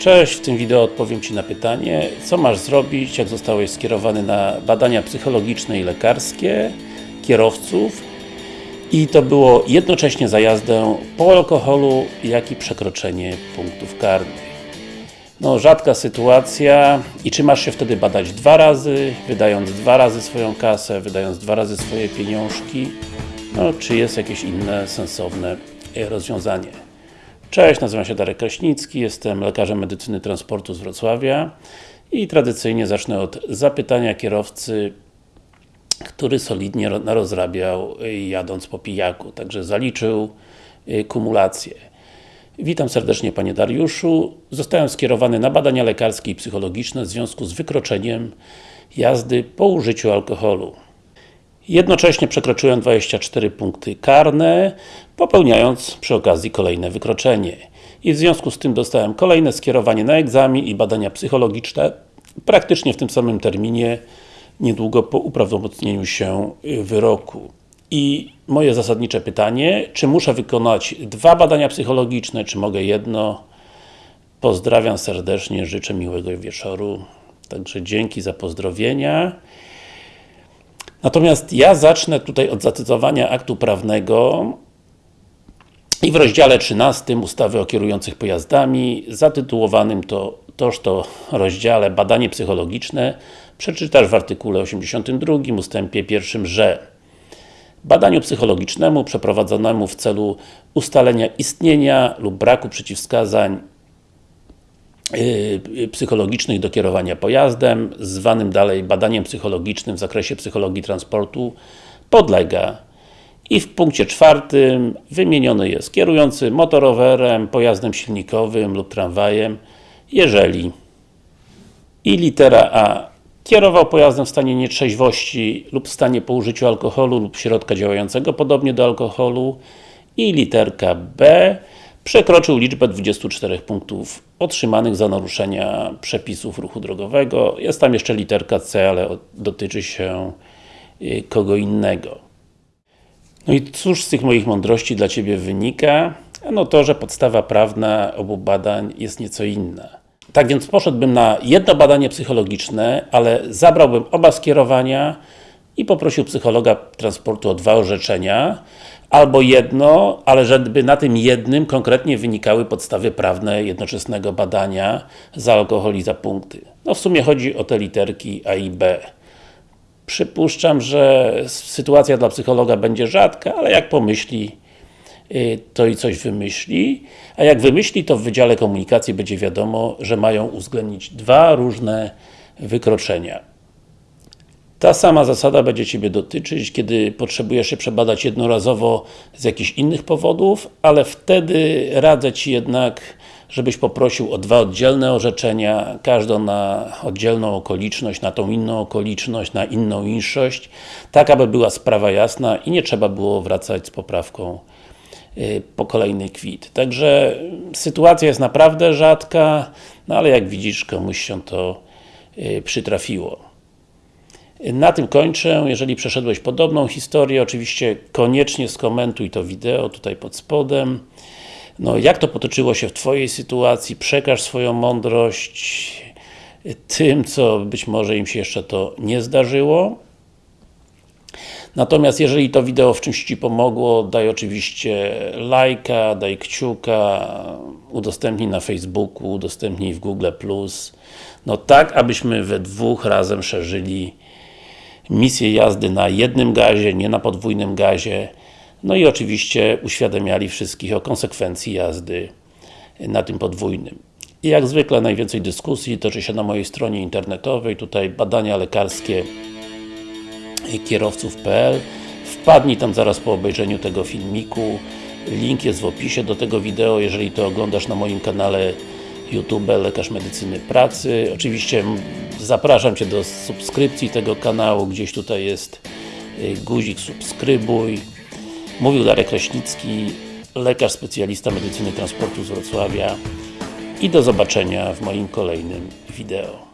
Cześć, w tym wideo odpowiem Ci na pytanie, co masz zrobić, jak zostałeś skierowany na badania psychologiczne i lekarskie kierowców i to było jednocześnie za jazdę po alkoholu, jak i przekroczenie punktów karnych. No, rzadka sytuacja i czy masz się wtedy badać dwa razy, wydając dwa razy swoją kasę, wydając dwa razy swoje pieniążki, no, czy jest jakieś inne, sensowne e, rozwiązanie. Cześć, nazywam się Darek Kraśnicki, jestem lekarzem medycyny transportu z Wrocławia i tradycyjnie zacznę od zapytania kierowcy, który solidnie ro- narozrabiał y, jadąc po pijaku, także zaliczył y, kumulację. Witam serdecznie Panie Dariuszu. Zostałem skierowany na badania lekarskie i psychologiczne w związku z wykroczeniem jazdy po użyciu alkoholu. Jednocześnie przekroczyłem 24 punkty karne, popełniając przy okazji kolejne wykroczenie. I w związku z tym dostałem kolejne skierowanie na egzamin i badania psychologiczne praktycznie w tym samym terminie, niedługo po uprawomocnieniu się wyroku. I moje zasadnicze pytanie, czy muszę wykonać dwa badania psychologiczne, czy mogę jedno? Pozdrawiam serdecznie, życzę miłego wieczoru. Także dzięki za pozdrowienia. Natomiast ja zacznę tutaj od zacytowania aktu prawnego i w rozdziale 13 ustawy o kierujących pojazdami, zatytułowanym to toż to rozdziale badanie psychologiczne, przeczytasz w artykule 82 ustępie 1, że badaniu psychologicznemu przeprowadzonemu w celu ustalenia istnienia lub braku przeciwwskazań psychologicznych do kierowania pojazdem, zwanym dalej badaniem psychologicznym w zakresie psychologii transportu, podlega. I w punkcie czwartym wymieniony jest kierujący motorowerem, pojazdem silnikowym lub tramwajem, jeżeli i litera A kierował pojazdem w stanie nietrzeźwości lub w stanie po użyciu alkoholu lub środka działającego podobnie do alkoholu i literka B przekroczył liczbę 24 punktów otrzymanych za naruszenia przepisów ruchu drogowego. Jest tam jeszcze literka C, ale dotyczy się y, kogo innego. No i cóż z tych moich mądrości dla Ciebie wynika? Ano to, że podstawa prawna obu badań jest nieco inna. Tak więc poszedłbym na jedno badanie psychologiczne, ale zabrałbym oba skierowania i poprosił psychologa transportu o dwa orzeczenia, albo jedno, ale żeby na tym jednym konkretnie wynikały podstawy prawne jednoczesnego badania za alkohol i za punkty. No w sumie chodzi o te literki A i B. Przypuszczam, że sytuacja dla psychologa będzie rzadka, ale jak pomyśli, y, to i coś wymyśli, a jak wymyśli, to w Wydziale Komunikacji będzie wiadomo, że mają uwzględnić dwa różne wykroczenia. Ta sama zasada będzie Ciebie dotyczyć, kiedy potrzebujesz się przebadać jednorazowo z jakichś innych powodów, ale wtedy radzę Ci jednak, żebyś poprosił o dwa oddzielne orzeczenia, każdą na oddzielną okoliczność, na tą inną okoliczność, na inną inszość, tak aby była sprawa jasna i nie trzeba było wracać z poprawką y, po kolejny kwit. Także sytuacja jest naprawdę rzadka, no ale jak widzisz, komuś się to y, przytrafiło. Na tym kończę. Jeżeli przeszedłeś podobną historię, oczywiście koniecznie skomentuj to wideo tutaj pod spodem. No, jak to potoczyło się w Twojej sytuacji, przekaż swoją mądrość tym, co być może im się jeszcze to nie zdarzyło. Natomiast jeżeli to wideo w czymś Ci pomogło, daj oczywiście lajka, daj kciuka, udostępnij na Facebooku, udostępnij w Google+. No tak, abyśmy we dwóch razem szerzyli misję jazdy na jednym gazie, nie na podwójnym gazie. No i oczywiście uświadamiali wszystkich o konsekwencji jazdy na tym podwójnym. I jak zwykle najwięcej dyskusji toczy się na mojej stronie internetowej, tutaj badania lekarskie kierowców.pl Wpadnij tam zaraz po obejrzeniu tego filmiku. Link jest w opisie do tego wideo, jeżeli to oglądasz na moim kanale YouTube Lekarz Medycyny Pracy. Oczywiście zapraszam Cię do subskrypcji tego kanału, gdzieś tutaj jest y, guzik subskrybuj. Mówił Darek Kraśnicki, lekarz specjalista medycyny transportu z Wrocławia i do zobaczenia w moim kolejnym wideo.